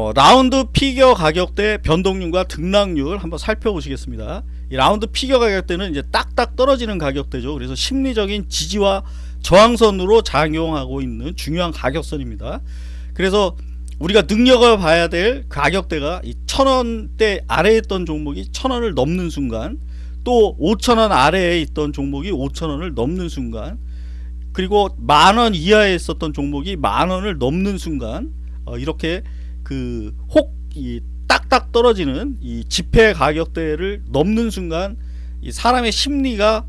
어, 라운드 피겨 가격대 변동률과 등락률 한번 살펴보시겠습니다. 이 라운드 피겨 가격대는 이제 딱딱 떨어지는 가격대죠. 그래서 심리적인 지지와 저항선으로 작용하고 있는 중요한 가격선입니다. 그래서 우리가 능력을 봐야 될 가격대가 이 천원대 아래에 있던 종목이 천원을 넘는 순간 또 5천원 아래에 있던 종목이 5천원을 넘는 순간 그리고 만원 이하에 있었던 종목이 만원을 넘는 순간 어, 이렇게 그 혹이 딱딱 떨어지는 이 지폐 가격대를 넘는 순간 이 사람의 심리가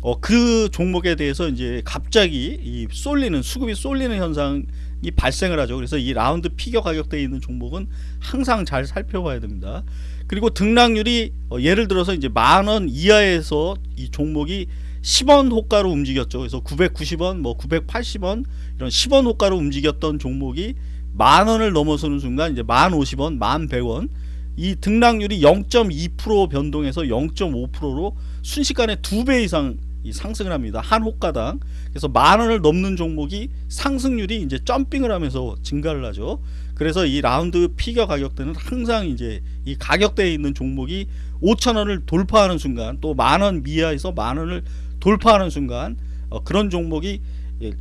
어, 그 종목에 대해서 이제 갑자기 이 쏠리는 수급이 쏠리는 현상이 발생을 하죠. 그래서 이 라운드 피겨 가격대에 있는 종목은 항상 잘 살펴봐야 됩니다. 그리고 등락률이 어, 예를 들어서 이제 만 원 이하에서 이 종목이 10원 호가로 움직였죠. 그래서 990원, 뭐 980원 이런 10원 호가로 움직였던 종목이 만 원을 넘어서는 순간 이제 만 50원, 만 100원 이 등락률이 0.2% 변동해서 0.5%로 순식간에 두 배 이상 상승을 합니다. 한 호가당. 그래서 만 원을 넘는 종목이 상승률이 이제 점핑을 하면서 증가를 하죠. 그래서 이 라운드 피겨 가격대는 항상 이제 이 가격대에 있는 종목이 5천 원을 돌파하는 순간 또 만 원 미하에서 만 원을 돌파하는 순간 어, 그런 종목이 예,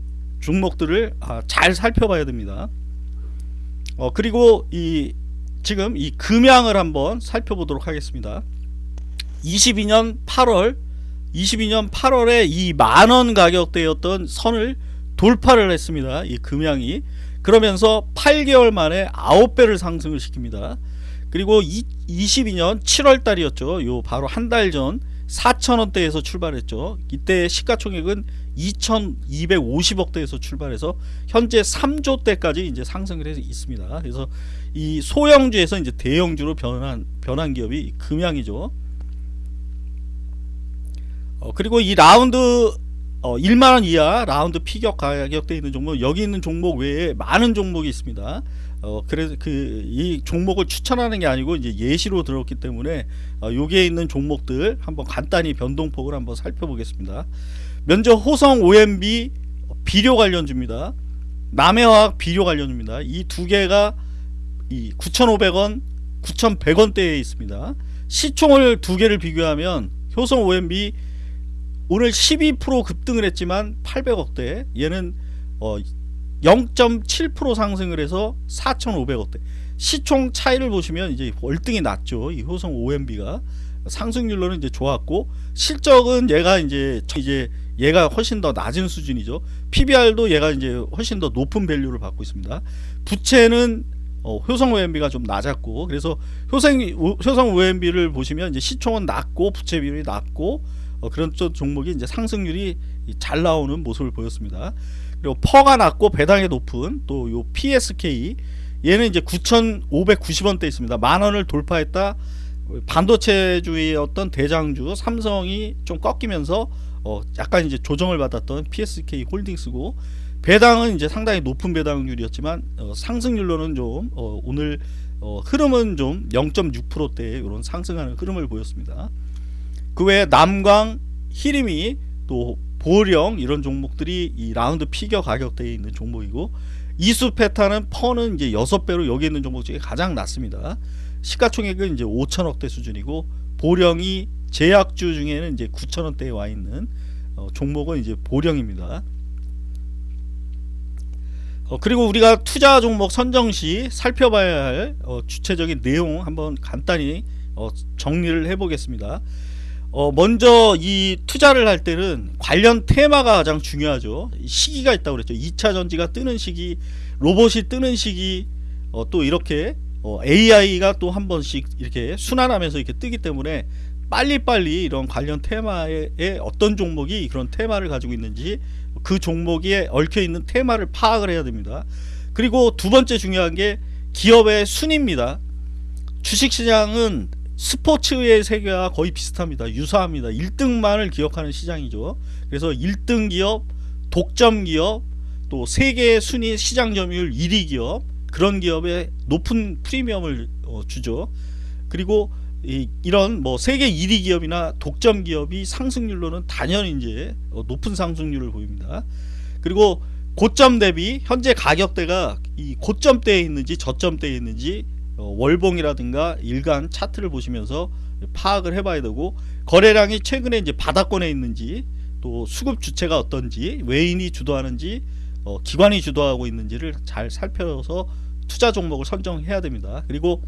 종목들을 아, 잘 살펴봐야 됩니다. 어, 그리고 이 지금 이 금양을 한번 살펴보도록 하겠습니다. 22년 8월 22년 8월에 이 만원 가격대였던 선을 돌파를 했습니다. 이 금양이 그러면서 8개월 만에 9배를 상승을 시킵니다. 그리고 이, 22년 7월 달이었죠. 요 바로 한 달 전 4천원대에서 출발했죠. 이때 시가총액은 2250억대에서 출발해서 현재 3조대까지 이제 상승을 해서 있습니다. 그래서 이 소형주에서 이제 대형주로 변한 변한 기업이 금양이죠. 어, 그리고 이 라운드 어, 1만원 이하 라운드 피격 가격대 있는 종목 여기 있는 종목 외에 많은 종목이 있습니다 어, 그래서 그 이 종목을 추천하는 게 아니고 이제 예시로 들었기 때문에 어, 여기에 있는 종목들 한번 간단히 변동폭을 한번 살펴보겠습니다. 먼저 호성 OMB 비료 관련주입니다. 남해화학 비료 관련주입니다. 이 두 개가 이 9,500원 9,100원대에 있습니다. 시총을 두 개를 비교하면 효성 OMB 오늘 12% 급등을 했지만 800억대 얘는 어 0.7% 상승을 해서 4,500억대. 시총 차이를 보시면 이제 월등히 낮죠. 이 효성 OMB가 상승률로는 이제 좋았고 실적은 얘가 이제 이제 얘가 훨씬 더 낮은 수준이죠. PBR도 얘가 이제 훨씬 더 높은 밸류를 받고 있습니다. 부채는 어, 효성 OMB가 좀 낮았고 그래서 효성, 효성 OMB를 보시면 이제 시총은 낮고 부채 비율이 낮고 어, 그런 종목이 이제 상승률이 잘 나오는 모습을 보였습니다. 그리고 퍼가 낮고 배당이 높은 또 요 PSK 얘는 이제 9,590원대 있습니다. 만 원을 돌파했다. 반도체주의 어떤 대장주 삼성이 좀 꺾이면서 어 약간 이제 조정을 받았던 PSK 홀딩스고 배당은 이제 상당히 높은 배당률이었지만 어 상승률로는 좀 어 오늘 어 흐름은 좀 0.6%대 이런 상승하는 흐름을 보였습니다. 그 외에 남광, 히림이 또 보령 이런 종목들이 이 라운드 피겨 가격대에 있는 종목이고 이수 페타는 퍼는 이제 6배로 여기 있는 종목 중에 가장 낮습니다. 시가총액은 이제 5천억대 수준이고 보령이 제약주 중에는 이제 9천원대에 와 있는 어, 종목은 이제 보령입니다. 어, 그리고 우리가 투자 종목 선정 시 살펴봐야 할 어, 주체적인 내용 한번 간단히 어, 정리를 해보겠습니다. 어 먼저 이 투자를 할 때는 관련 테마가 가장 중요하죠. 시기가 있다고 그랬죠. 2차 전지가 뜨는 시기 로봇이 뜨는 시기 어, 또 이렇게 어, AI가 또 한 번씩 이렇게 순환하면서 이렇게 뜨기 때문에 빨리빨리 이런 관련 테마에 어떤 종목이 그런 테마를 가지고 있는지 그 종목에 얽혀 있는 테마를 파악을 해야 됩니다. 그리고 두 번째 중요한 게 기업의 순입니다. 주식시장은 스포츠의 세계와 거의 비슷합니다. 유사합니다. 1등만을 기억하는 시장이죠. 그래서 1등 기업, 독점 기업, 또 세계 순위 시장 점유율 1위 기업 그런 기업에 높은 프리미엄을 어, 주죠. 그리고 이, 런뭐 세계 1위 기업이나 독점 기업이 상승률로는 단연 이제 어, 높은 상승률을 보입니다. 그리고 고점 대비 현재 가격대가 이 고점대에 있는지 저점대에 있는지 어, 월봉이라든가 일간 차트를 보시면서 파악을 해봐야 되고 거래량이 최근에 이제 바닥권에 있는지 또 수급 주체가 어떤지 외인이 주도하는지 어, 기관이 주도하고 있는지를 잘 살펴서 투자 종목을 선정해야 됩니다. 그리고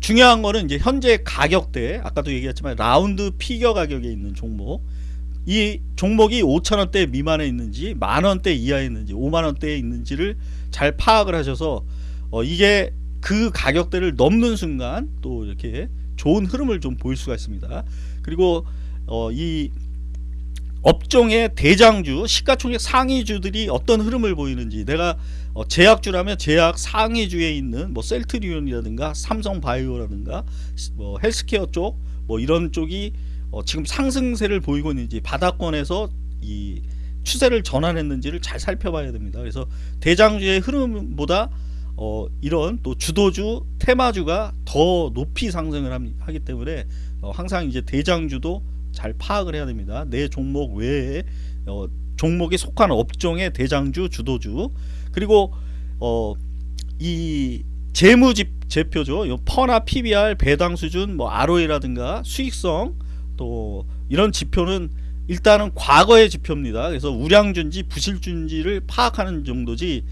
중요한 거는 이제 현재 가격대 아까도 얘기했지만 라운드 피겨 가격에 있는 종목 이 종목이 5천원대 미만에 있는지 만원대 이하에 있는지 5만원대에 있는지를 잘 파악을 하셔서 어 이게 그 가격대를 넘는 순간 또 이렇게 좋은 흐름을 좀 보일 수가 있습니다 그리고 어 이 업종의 대장주 시가총액 상위주들이 어떤 흐름을 보이는지 내가 어 제약주라면 제약 상위주에 있는 뭐 셀트리온이라든가 삼성바이오라든가 뭐 헬스케어 쪽 뭐 이런 쪽이 어, 지금 상승세를 보이고 있는지 바닥권에서 이 추세를 전환했는지를 잘 살펴봐야 됩니다. 그래서 대장주의 흐름보다 어, 이런 또 주도주 테마주가 더 높이 상승을 하기 때문에 어, 항상 이제 대장주도 잘 파악을 해야 됩니다. 내 종목 외에 어, 종목이 속한 업종의 대장주 주도주 그리고 어, 이 재무집 제표죠. 퍼나 PBR 배당 수준 뭐 ROE라든가 수익성 또 이런 지표는 일단은 과거의 지표입니다. 그래서 우량준지 부실준지를 파악하는 정도지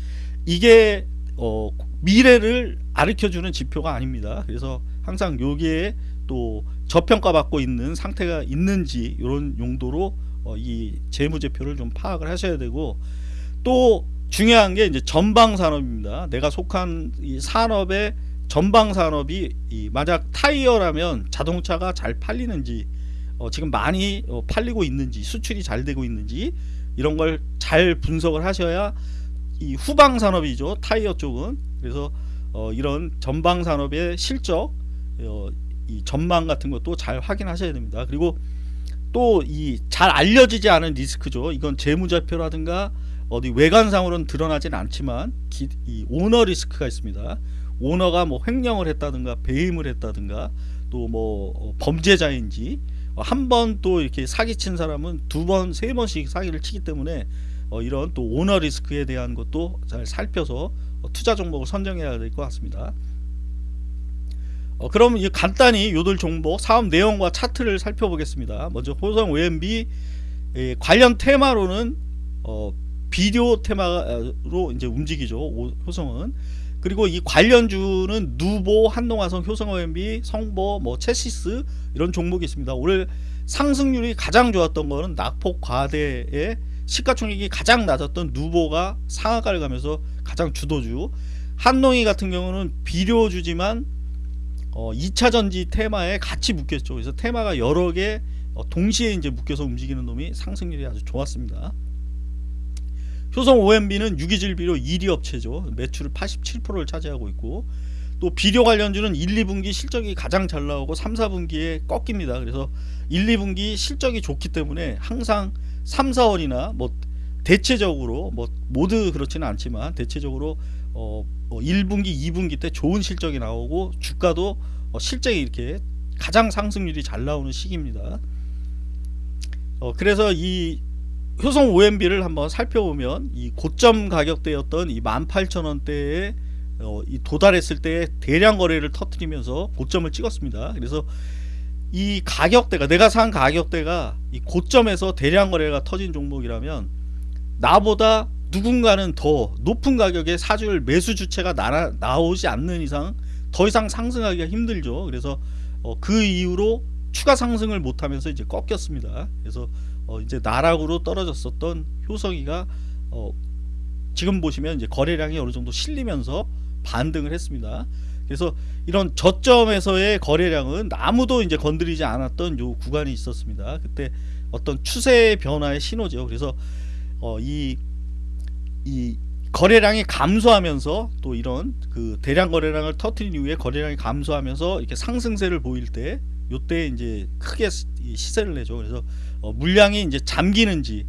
이게 어 미래를 가르쳐주는 지표가 아닙니다. 그래서 항상 여기에 또 저평가 받고 있는 상태가 있는지 이런 용도로 어 이 재무제표를 좀 파악을 하셔야 되고 또 중요한 게 이제 전방 산업입니다. 내가 속한 이 산업의 전방 산업이 만약 타이어라면 자동차가 잘 팔리는지 어, 지금 많이 어, 팔리고 있는지 수출이 잘 되고 있는지 이런 걸 잘 분석을 하셔야 이 후방 산업이죠 타이어 쪽은. 그래서 어, 이런 전방 산업의 실적 어, 이 전망 같은 것도 잘 확인하셔야 됩니다. 그리고 또 이 잘 알려지지 않은 리스크죠. 이건 재무제표라든가 어디 외관상으로는 드러나진 않지만 기, 이 오너 리스크가 있습니다. 오너가 뭐 횡령을 했다든가 배임을 했다든가 또뭐 어, 범죄자인지 한 번 또 이렇게 사기친 사람은 두 번, 세 번씩 사기를 치기 때문에 어, 이런 또 오너 리스크에 대한 것도 잘 살펴서 어, 투자 종목을 선정해야 될 것 같습니다. 어, 그럼 이 간단히 요들 종목 사업 내용과 차트를 살펴보겠습니다. 먼저 호성 OMB 예, 관련 테마로는 어, 비디오 테마로 이제 움직이죠. 오, 호성은 그리고 이 관련주는 누보, 한동화성, 효성OMB, 성보, 뭐 체시스 이런 종목이 있습니다. 올해 상승률이 가장 좋았던 거는 낙폭 과대의 시가총액이 가장 낮았던 누보가 상한가를 가면서 가장 주도주 한농이 같은 경우는 비료주지만 어, 2차전지 테마에 같이 묶였죠. 그래서 테마가 여러 개 어, 동시에 이제 묶여서 움직이는 놈이 상승률이 아주 좋았습니다. 효성 OMB는 유기질비료 1위 업체죠. 매출 87%를 차지하고 있고 또 비료 관련주는 1, 2분기 실적이 가장 잘 나오고 3, 4분기에 꺾입니다. 그래서 1, 2분기 실적이 좋기 때문에 항상 3, 4월이나 뭐 대체적으로 뭐 모두 그렇지는 않지만 대체적으로 어 1분기, 어, 2분기 때 좋은 실적이 나오고 주가도 어 실적이 이렇게 가장 상승률이 잘 나오는 시기입니다. 어 그래서 이 효성 OMB를 한번 살펴보면 이 고점 가격대였던 이 18,000원대에 어, 이 도달했을 때 대량 거래를 터트리면서 고점을 찍었습니다. 그래서 이 가격대가 내가 산 가격대가 이 고점에서 대량 거래가 터진 종목이라면 나보다 누군가는 더 높은 가격에 사줄 매수 주체가 나, 나오지 않는 이상 더 이상 상승하기가 힘들죠. 그래서 어, 그 이후로 추가 상승을 못하면서 이제 꺾였습니다. 그래서 어 이제 나락으로 떨어졌었던 효성이가 어 지금 보시면 이제 거래량이 어느 정도 실리면서 반등을 했습니다. 그래서 이런 저점에서의 거래량은 아무도 이제 건드리지 않았던 요 구간이 있었습니다. 그때 어떤 추세 변화의 신호죠. 그래서 어 이 이 거래량이 감소하면서 또 이런 그 대량 거래량을 터트린 이후에 거래량이 감소하면서 이렇게 상승세를 보일 때 요때 이제 크게 시세를 내죠. 그래서 어, 물량이 이제 잠기는지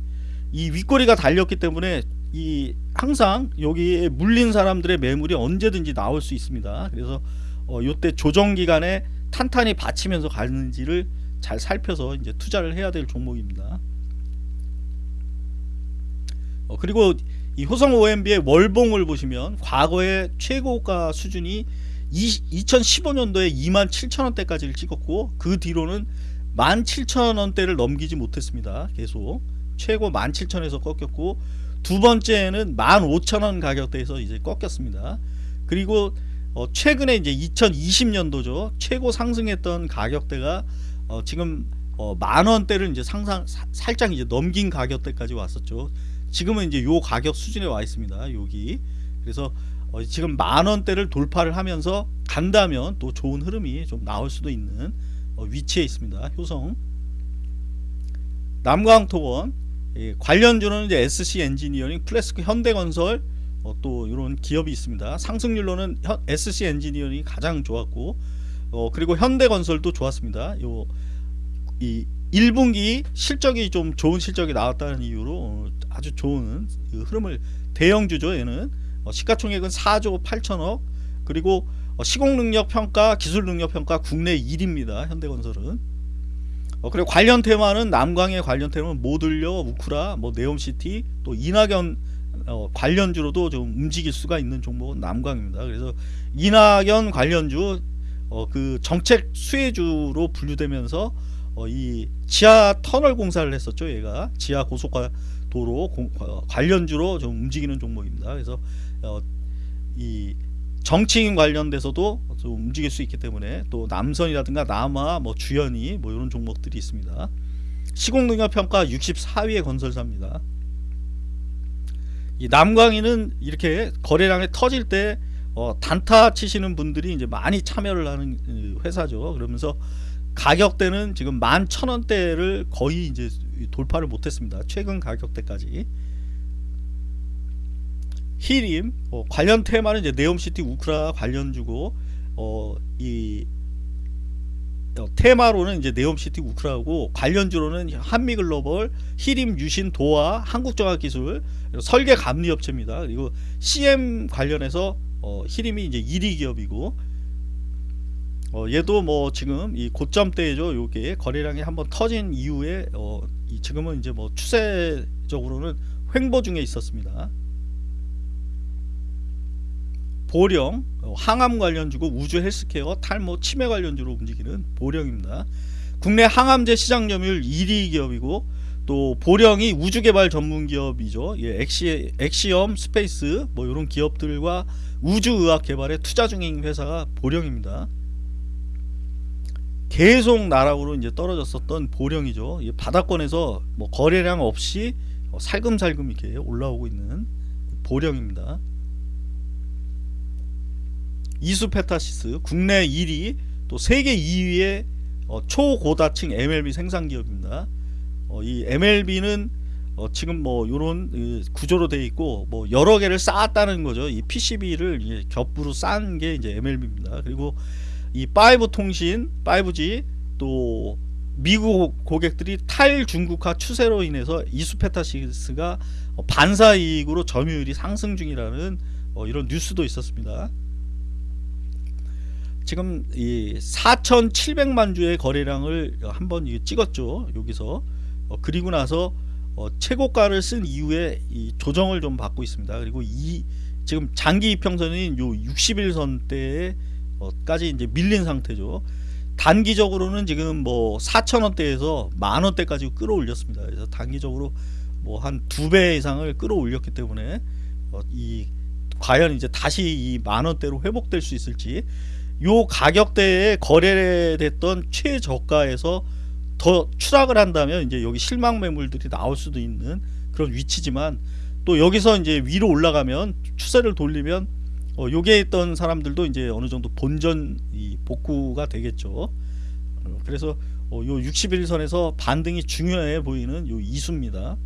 이 윗꼬리가 달렸기 때문에 이 항상 여기에 물린 사람들의 매물이 언제든지 나올 수 있습니다. 그래서 어, 요때 조정 기간에 탄탄히 받치면서 가는지를 잘 살펴서 이제 투자를 해야 될 종목입니다. 어, 그리고 이 효성 OMB의 월봉을 보시면 과거의 최고가 수준이 2015년도에 27,000원대까지를 찍었고 그 뒤로는 17,000원대를 넘기지 못했습니다. 계속 최고 17,000에서 꺾였고 두 번째는 15,000원 가격대에서 이제 꺾였습니다. 그리고 어 최근에 이제 2020년도죠. 최고 상승했던 가격대가 어 지금 어 만원대를 이제 상상 사, 살짝 이제 넘긴 가격대까지 왔었죠. 지금은 이제 요 가격 수준에 와 있습니다. 여기. 그래서 어 지금 만원대를 돌파를 하면서 간다면 또 좋은 흐름이 좀 나올 수도 있는 어 위치에 있습니다. 효성. 남광토원 예, 관련주는 이제 SC 엔지니어링, 플래스크 현대건설 어, 또 이런 기업이 있습니다. 상승률로는 현, SC 엔지니어링이 가장 좋았고 어, 그리고 현대건설도 좋았습니다. 요 이 1분기 실적이 좀 좋은 실적이 나왔다는 이유로 어, 아주 좋은 그 흐름을 대형주죠. 얘는 어, 시가총액은 4조 8천억 그리고 어, 시공능력 평가, 기술능력 평가 국내 1위입니다. 현대건설은 어, 그리고 관련 테마는 남광의 관련 테마는 모듈러, 우크라, 뭐 네옴시티, 또 이낙연 어, 관련주로도 좀 움직일 수가 있는 종목은 남광입니다. 그래서 이낙연 관련주 어, 그 정책 수혜주로 분류되면서 어, 이 지하 터널 공사를 했었죠. 얘가 지하 고속화 도로 공, 어, 관련주로 좀 움직이는 종목입니다. 그래서 어, 이 정치인 관련돼서도 좀 움직일 수 있기 때문에 또 남선이라든가 남아 뭐 주연이 뭐 이런 종목들이 있습니다. 시공능력 평가 64위의 건설사입니다. 이 남광이는 이렇게 거래량이 터질 때 어, 단타 치시는 분들이 이제 많이 참여를 하는 그 회사죠. 그러면서 가격대는 지금 11,000원대를 거의 이제 돌파를 못했습니다. 최근 가격대까지. 히림 어, 관련 테마는 이제 네옴시티 우크라 관련주고 어, 이 어, 테마로는 이제 네옴시티 우크라고 관련주로는 한미글로벌, 히림 유신 도화, 한국정학기술, 설계 감리 업체입니다. 그리고 CM 관련해서 어, 히림이 이제 1위 기업이고 어, 얘도 뭐 지금 이 고점대죠. 요게 거래량이 한번 터진 이후에 어, 이 지금은 이제 뭐 추세적으로는 횡보 중에 있었습니다. 보령, 어, 항암 관련주고 우주 헬스케어, 탈모, 치매 관련주로 움직이는 보령입니다. 국내 항암제 시장 점유율 1위 기업이고 또 보령이 우주개발 전문 기업이죠. 예, 엑시, 엑시엄, 스페이스 뭐 이런 기업들과 우주의학 개발에 투자 중인 회사가 보령입니다. 계속 나락으로 이제 떨어졌었던 보령이죠. 바닥권에서 뭐 거래량 없이 어, 살금살금 이렇게 올라오고 있는 보령입니다. 이수페타시스 국내 1위 또 세계 2위의 어, 초고다층 MLB 생산 기업입니다. 어, 이 MLB는 어, 지금 뭐 이런 구조로 되어 있고 뭐 여러 개를 쌓았다는 거죠. 이 PCB를 겹으로 쌓은 게 이제 MLB입니다. 그리고 이 5 통신, 5G 또 미국 고객들이 탈중국화 추세로 인해서 이수페타시스가 반사이익으로 점유율이 상승 중이라는 어, 이런 뉴스도 있었습니다. 지금 이 4,700만 주의 거래량을 한번 찍었죠. 여기서 어, 그리고 나서 어, 최고가를 쓴 이후에 이 조정을 좀 받고 있습니다. 그리고 이 지금 장기 이평선인 요 60일선대까지 이제 밀린 상태죠. 단기적으로는 지금 뭐 4천원대에서 만원대까지 끌어올렸습니다. 그래서 단기적으로 뭐 한 두 배 이상을 끌어올렸기 때문에 어, 이 과연 이제 다시 이 만원대로 회복될 수 있을지 요 가격대에 거래됐던 최저가에서 더 추락을 한다면 이제 여기 실망 매물들이 나올 수도 있는 그런 위치지만 또 여기서 이제 위로 올라가면 추세를 돌리면 어, 요게 있던 사람들도 이제 어느 정도 본전 이 복구가 되겠죠. 어, 그래서 어, 요 61선에서 반등이 중요해 보이는 요 이수입니다.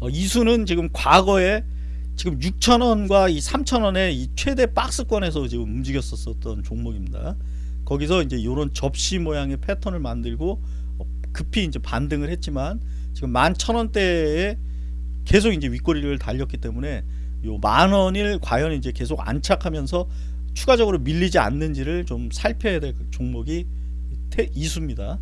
어, 이수는 지금 과거에 지금 6천원과 이 3천원의 이 최대 박스권에서 지금 움직였었던 종목입니다. 거기서 이제 이런 접시 모양의 패턴을 만들고 어, 급히 이제 반등을 했지만 지금 11,000원대에 계속 이제 윗꼬리를 달렸기 때문에 요 만원을 과연 이제 계속 안착하면서 추가적으로 밀리지 않는지를 좀 살펴야 될 종목이 이수입니다.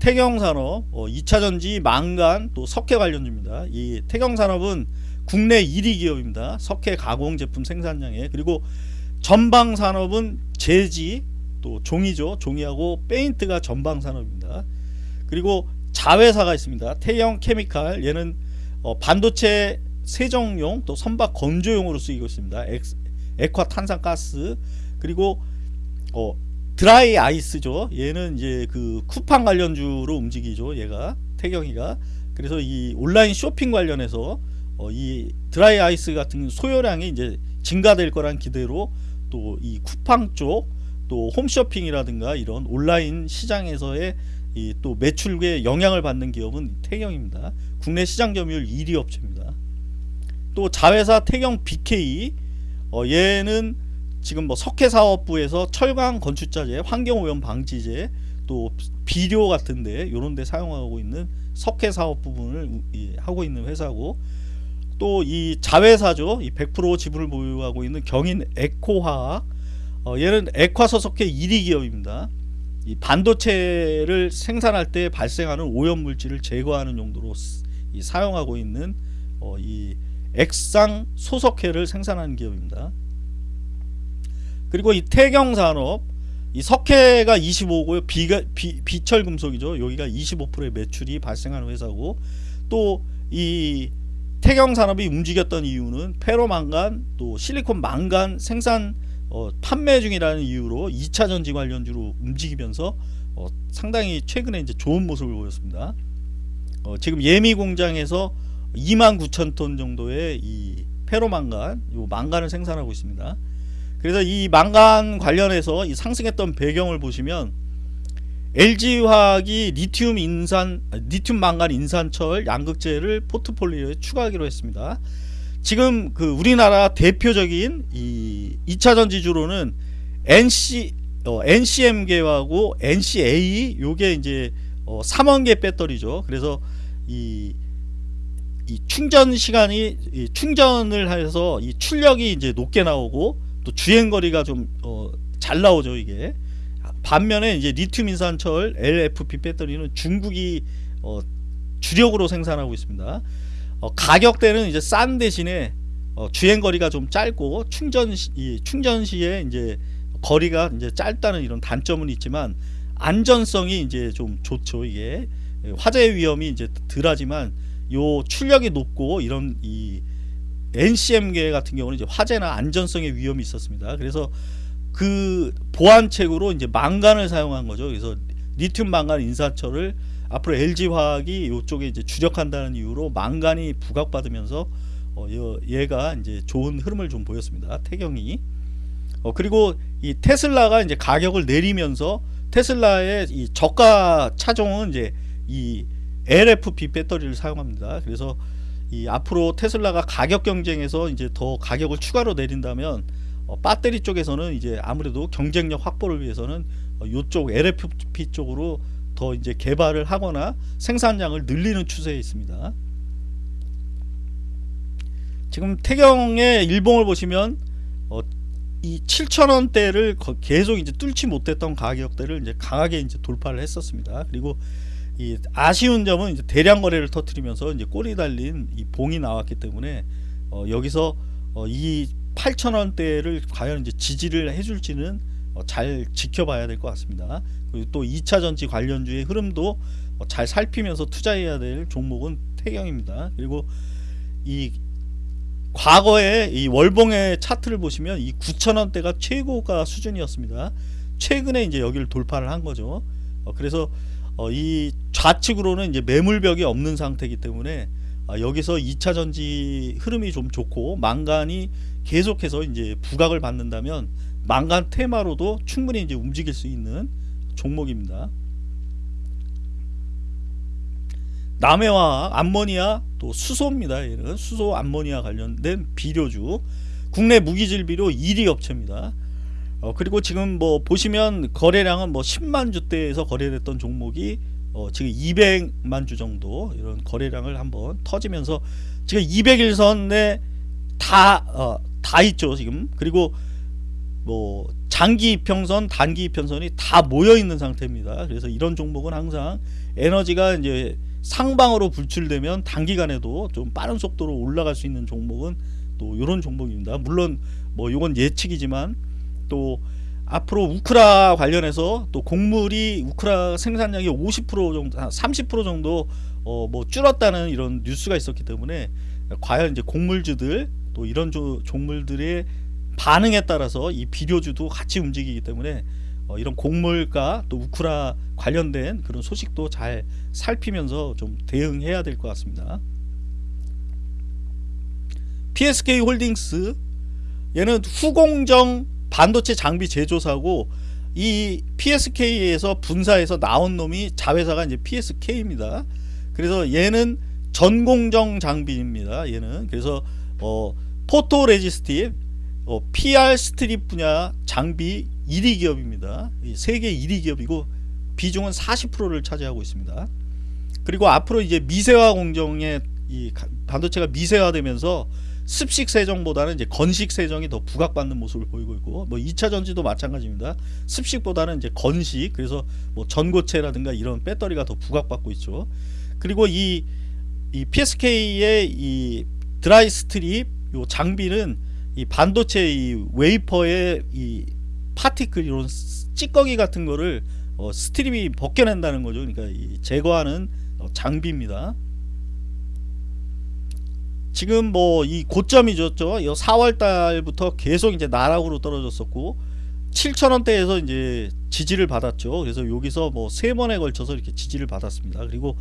태경산업 어, 2차전지 망간 또 석회 관련주입니다. 이 태경산업은 국내 1위 기업입니다. 석회 가공 제품 생산량에 그리고 전방산업은 제지 또 종이죠. 종이하고 페인트가 전방산업입니다. 그리고 자회사가 있습니다. 태영 케미칼 얘는 어, 반도체 세정용 또 선박 건조용으로 쓰이고 있습니다. 엑, 액화 탄산가스 그리고 어, 드라이 아이스죠. 얘는 이제 그 쿠팡 관련주로 움직이죠. 얘가 태경이가 그래서 이 온라인 쇼핑 관련해서 어, 이 드라이 아이스 같은 소요량이 이제 증가될 거란 기대로 또 이 쿠팡 쪽 또 홈쇼핑이라든가 이런 온라인 시장에서의 이 또 매출에 영향을 받는 기업은 태경입니다. 국내 시장 점유율 1위 업체입니다. 또 자회사 태경 BK 어, 얘는 지금 뭐 석회사업부에서 철강 건축자재, 환경오염 방지제, 또 비료 같은데 이런 데 사용하고 있는 석회사업 부분을 하고 있는 회사고 또 이 자회사죠. 이 100% 지분을 보유하고 있는 경인 에코화학 어, 얘는 액화서석회 1위 기업입니다. 이 반도체를 생산할 때 발생하는 오염 물질을 제거하는 용도로 이 사용하고 있는 어, 이 액상 소석회를 생산하는 기업입니다. 그리고 이 태경산업 이 석회가 25고요. 비가 비, 비철 금속이죠. 여기가 25%의 매출이 발생하는 회사고 또 이 태경산업이 움직였던 이유는 페로망간 또 실리콘 망간 생산 어, 판매 중이라는 이유로 2차 전지 관련주로 움직이면서 어, 상당히 최근에 이제 좋은 모습을 보였습니다. 어, 지금 예미 공장에서 29,000톤 정도의 이 페로망간, 요 망간을 생산하고 있습니다. 그래서 이 망간 관련해서 이 상승했던 배경을 보시면 LG화학이 리튬 인산 리튬 망간 인산철 양극재를 포트폴리오에 추가하기로 했습니다. 지금 그 우리나라 대표적인 이 2차 전지주로는 NC 어, NCM계하고 NCA 요게 이제 어, 3원계 배터리죠. 그래서 이, 이 충전 시간이 이 충전을 해서 이 출력이 이제 높게 나오고 또 주행 거리가 좀잘 어, 나오죠 이게 반면에 이제 리튬 인산철 LFP 배터리는 중국이 어, 주력으로 생산하고 있습니다. 어, 가격대는 이제 싼 대신에 어, 주행 거리가 좀 짧고 충전 시, 이 충전 시에 이제 거리가 이제 짧다는 이런 단점은 있지만 안전성이 이제 좀 좋죠 이게 화재 위험이 이제 덜하지만 요 출력이 높고 이런 이 NCM계 같은 경우는 이제 화재나 안전성의 위험이 있었습니다. 그래서 그 보완책으로 이제 망간을 사용한 거죠. 그래서 리튬 망간 인산철을 앞으로 LG화학이 이쪽에 이제 주력한다는 이유로 망간이 부각받으면서 어, 얘가 이제 좋은 흐름을 좀 보였습니다. 태경이. 어, 그리고 이 테슬라가 이제 가격을 내리면서 테슬라의 이 저가 차종은 이제 이 LFP 배터리를 사용합니다. 그래서 이 앞으로 테슬라가 가격 경쟁에서 이제 더 가격을 추가로 내린다면 어, 배터리 쪽에서는 이제 아무래도 경쟁력 확보를 위해서는 어, 이쪽 LFP 쪽으로 더 이제 개발을 하거나 생산량을 늘리는 추세에 있습니다. 지금 태경의 일봉을 보시면 어, 이 7천원대를 계속 이제 뚫지 못했던 가격대를 이제 강하게 이제 돌파를 했었습니다. 그리고 이 아쉬운 점은 이제 대량 거래를 터트리면서 이제 꼬리 달린 이 봉이 나왔기 때문에 어, 여기서 어, 이 8천원대를 과연 이제 지지를 해줄지는 어, 잘 지켜봐야 될 것 같습니다. 그리고 또 2차 전지 관련주의 흐름도 어, 잘 살피면서 투자해야 될 종목은 태경입니다. 그리고 이 과거에 이 월봉의 차트를 보시면 이 9천원대가 최고가 수준이었습니다. 최근에 이제 여기를 돌파를 한 거죠. 어, 그래서 어, 이 좌측으로는 이제 매물벽이 없는 상태이기 때문에 어, 여기서 2차 전지 흐름이 좀 좋고 망간이 계속해서 이제 부각을 받는다면 망간 테마로도 충분히 이제 움직일 수 있는 종목입니다. 남해화학, 암모니아, 또 수소입니다. 얘는 수소 암모니아 관련된 비료주. 국내 무기질 비료 1위 업체입니다. 어, 그리고 지금 뭐 보시면 거래량은 뭐 10만 주대에서 거래됐던 종목이 어, 지금 200만 주 정도 이런 거래량을 한번 터지면서 지금 200일선에 다, 어, 다 있죠 지금 그리고 뭐 장기 이평선, 단기 이평선이 다 모여 있는 상태입니다. 그래서 이런 종목은 항상 에너지가 이제 상방으로 불출되면 단기간에도 좀 빠른 속도로 올라갈 수 있는 종목은 또 이런 종목입니다. 물론 뭐 이건 예측이지만 또 앞으로 우크라 관련해서 또 곡물이 우크라 생산량이 50% 정도, 30% 정도 어 뭐 줄었다는 이런 뉴스가 있었기 때문에 과연 이제 곡물주들 또 이런 조, 종물들의 반응에 따라서 이 비료주도 같이 움직이기 때문에 어 이런 곡물과 또 우크라 관련된 그런 소식도 잘 살피면서 좀 대응해야 될 것 같습니다. PSK 홀딩스 얘는 후공정 반도체 장비 제조사고 이 PSK에서 분사해서 나온 놈이 자회사가 이제 PSK입니다. 그래서 얘는 전공정 장비입니다. 얘는 그래서 어 photo resistive 어, PR strip 분야 장비 1위 기업입니다. 세계 1위 기업이고 비중은 40%를 차지하고 있습니다. 그리고 앞으로 이제 미세화 공정의 이 반도체가 미세화되면서 습식 세정보다는 이제 건식 세정이 더 부각받는 모습을 보이고 있고 뭐 2차 전지도 마찬가지입니다. 습식보다는 이제 건식 그래서 뭐 전고체라든가 이런 배터리가 더 부각받고 있죠. 그리고 이, 이 PSK의 이 dry strip 요 장비는 이 반도체 이 웨이퍼의 이 particle 이런 찌꺼기 같은 거를 어 스트립이 벗겨낸다는 거죠. 그러니까 이 제거하는 어 장비입니다. 지금 뭐 이 고점이 줬죠. 4월 달부터 계속 이제 나락으로 떨어졌었고 7천원대에서 이제 지지를 받았죠. 그래서 여기서 뭐 세 번에 걸쳐서 이렇게 지지를 받았습니다. 그리고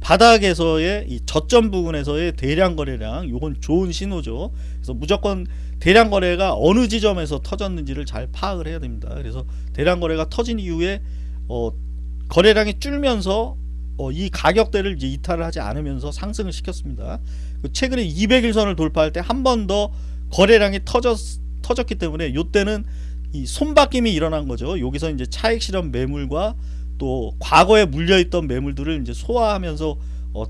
바닥에서의 이 저점 부분에서의 대량 거래량 요건 좋은 신호죠. 그래서 무조건 대량 거래가 어느 지점에서 터졌는지를 잘 파악을 해야 됩니다. 그래서 대량 거래가 터진 이후에 어 거래량이 줄면서 어, 이 가격대를 이제 이탈을 하지 않으면서 상승을 시켰습니다. 그 최근에 200일선을 돌파할 때 한 번 더 거래량이 터졌, 터졌기 때문에 이때는 이 손바뀜이 일어난 거죠. 여기서 이제 차익 실현 매물과 또 과거에 물려있던 매물들을 이제 소화하면서 어,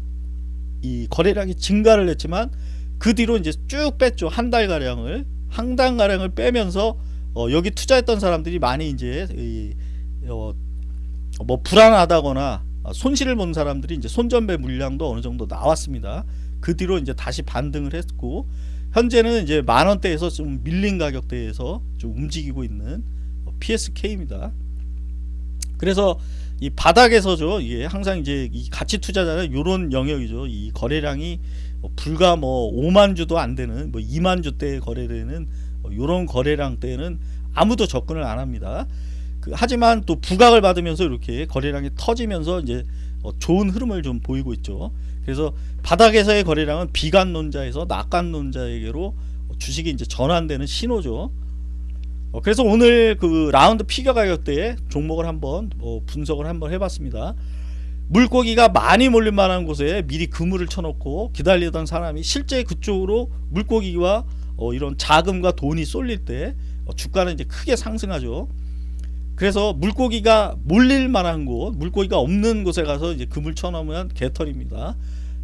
이 거래량이 증가를 했지만 그 뒤로 이제 쭉 뺐죠. 한 달 가량을 한 달 가량을 빼면서 어, 여기 투자했던 사람들이 많이 이제 이, 어, 뭐 불안하다거나 손실을 본 사람들이 이제 손전배 물량도 어느 정도 나왔습니다. 그 뒤로 이제 다시 반등을 했고 현재는 이제 만 원대에서 좀 밀린 가격대에서 좀 움직이고 있는 PSK입니다. 그래서 이 바닥에서죠. 이게 항상 이제 이 가치 투자자는 이런 영역이죠. 이 거래량이 불과 뭐 5만 주도 안 되는 뭐 2만 주대 거래되는 이런 거래량 때는 아무도 접근을 안 합니다. 그 하지만 또 부각을 받으면서 이렇게 거래량이 터지면서 이제 어 좋은 흐름을 좀 보이고 있죠. 그래서 바닥에서의 거래량은 비관론자에서 낙관론자에게로 주식이 이제 전환되는 신호죠. 어 그래서 오늘 그 라운드 피겨 가격대에 종목을 한번 어 분석을 한번 해봤습니다. 물고기가 많이 몰릴 만한 곳에 미리 그물을 쳐놓고 기다리던 사람이 실제 그쪽으로 물고기와 어 이런 자금과 돈이 쏠릴 때어 주가는 이제 크게 상승하죠. 그래서 물고기가 몰릴 만한 곳, 물고기가 없는 곳에 가서 이제 금을 쳐놓으면 개털입니다.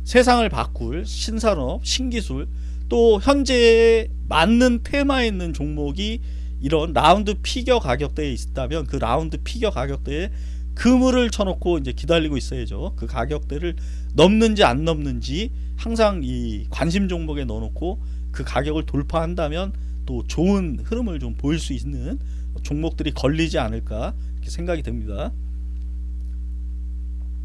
세상을 바꿀 신산업, 신기술, 또 현재에 맞는 테마에 있는 종목이 이런 라운드 피겨 가격대에 있다면 그 라운드 피겨 가격대에 그물을 쳐놓고 이제 기다리고 있어야죠. 그 가격대를 넘는지 안 넘는지 항상 이 관심 종목에 넣어놓고 그 가격을 돌파한다면 또 좋은 흐름을 좀 보일 수 있는 종목들이 걸리지 않을까 생각이 듭니다.